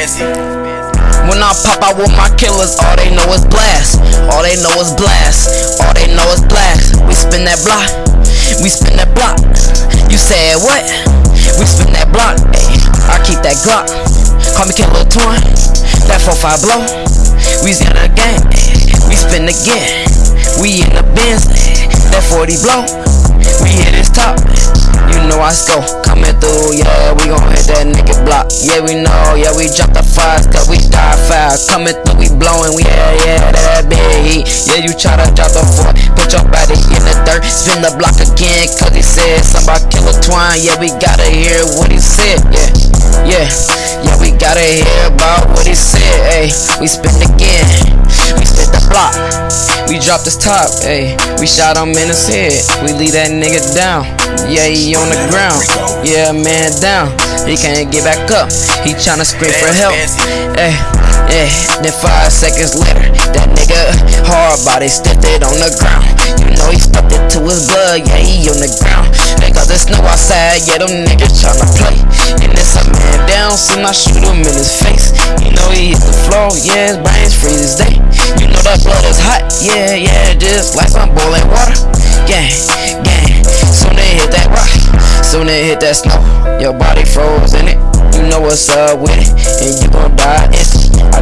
When I pop out with my killers, all they know is blast. All they know is blast. All they know is blast. We spin that block. We spin that block. You said what? We spin that block. Ay, I keep that Glock. Call me Killer Twin. That 4-5 blow. We in the. We spin again. We in the Benz. That 40 blow. We hit his top. Know I go coming through, yeah, we gon' hit that nigga block. Yeah, we know, yeah, we drop the fires, cause we die fast. Coming through, we blowing, we yeah, yeah, that big heat. Yeah, you try to drop the foot, put your body in the dirt, spin the block again, cause he said somebody kill a twine. Yeah, we gotta hear what he said, yeah, yeah, yeah, we gotta hear about what he said, hey, we spin again. We spin the block, we dropped his top, hey, we shot him in his head, we leave that nigga down. Yeah, he on the ground. Yeah, man down. He can't get back up. He tryna scream for help. Hey, hey. Then five seconds later, that nigga hard body stepped it on the ground. You know he stepped it to his blood. Yeah, he on the ground. Nigga, there's snow outside. Yeah, them niggas tryna play. And it's a man down. Soon I shoot him in his face. Floor. Yeah, his brains freeze his day. You know that blood is hot. Yeah, yeah, just like some boiling water. Gang, gang. Soon they hit that rock, soon they hit that snow. Your body froze in it, you know what's up with it, and you gon' die instantly.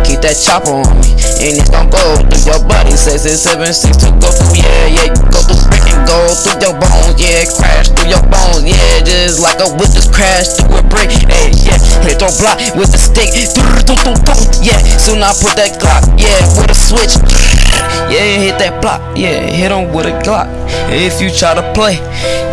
Keep that chopper on me, and it's gon' go through your body. Six, seven, six to go through, yeah, yeah. Go through and go through your bones, yeah. Crash through your bones, yeah. Just like a whip just crash through a brick, hey, yeah. Hit your block with a stick, yeah. Soon I put that Glock, yeah, with a switch. Yeah, hit that block, yeah, hit him with a Glock. If you try to play,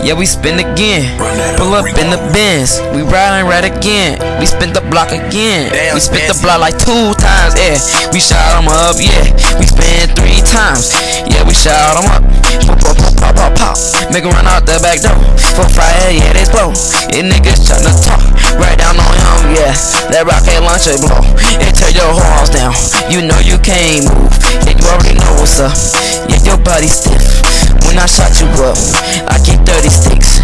yeah, we spin again. Pull up in the Benz, we riding right again. We spin the block again. We spin the block like two times, yeah. We shot him up, yeah. We spin three times, yeah. We shot him up. Pop, pop, pop, pop, pop, pop. Make run out the back door. For fire, yeah, they blow. And niggas tryna talk right down on him, yeah. That rocket launcher blow. It tear your horns down. You know you can't move. Yeah, you already know what's up. Yeah, your body stiff. When I shot you up, I keep 30 sticks.